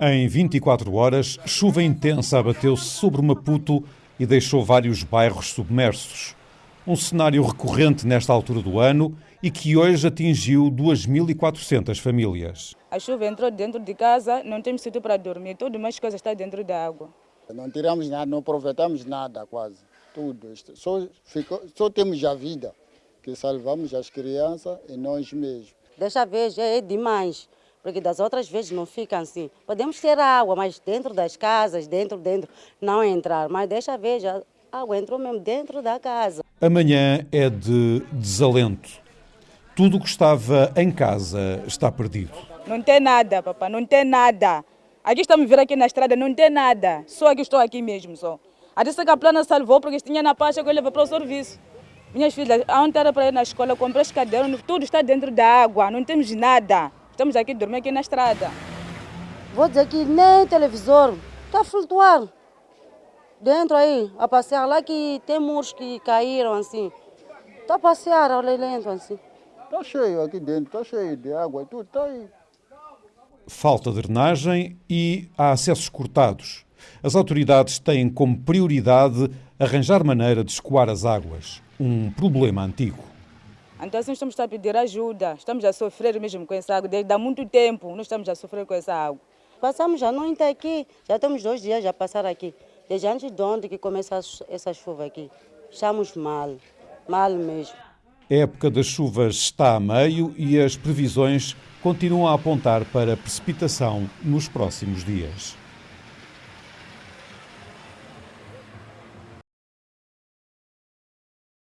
Em 24 horas, chuva intensa abateu-se sobre Maputo e deixou vários bairros submersos. Um cenário recorrente nesta altura do ano e que hoje atingiu 2.400 famílias. A chuva entrou dentro de casa, não temos sítio para dormir, tudo mais coisas está dentro da água. Não tiramos nada, não aproveitamos nada quase, tudo. Só, ficou, só temos a vida, que salvamos as crianças e nós mesmos. Desta vez é demais, porque das outras vezes não fica assim. Podemos ter água, mas dentro das casas, dentro, dentro, não entrar. Mas desta vez a água entrou mesmo dentro da casa. Amanhã é de desalento. Tudo o que estava em casa está perdido. Não tem nada, papá, não tem nada. Aqui estamos a vir aqui na estrada, não tem nada. Só que estou aqui mesmo, só. A disse que a plana salvou porque tinha na pasta que eu levei para o serviço. Minhas filhas, ontem era para ir na escola, comprei os cadernos, tudo está dentro da água, não temos nada. Estamos aqui, dormir aqui na estrada. Vou dizer que nem televisor, está a flutuar. Dentro aí, a passear lá que tem muros que caíram assim. Está a passear, olha lento assim. Está cheio aqui dentro, está cheio de água, tudo está aí. Falta de drenagem e há acessos cortados. As autoridades têm como prioridade arranjar maneira de escoar as águas, um problema antigo. Então assim estamos a pedir ajuda, estamos a sofrer mesmo com essa água, desde há muito tempo nós estamos a sofrer com essa água. Passamos já não está aqui, já temos dois dias já passar aqui. Desde antes de ontem que começa essa chuva aqui. Estamos mal, mal mesmo. A época das chuvas está a meio e as previsões continuam a apontar para precipitação nos próximos dias.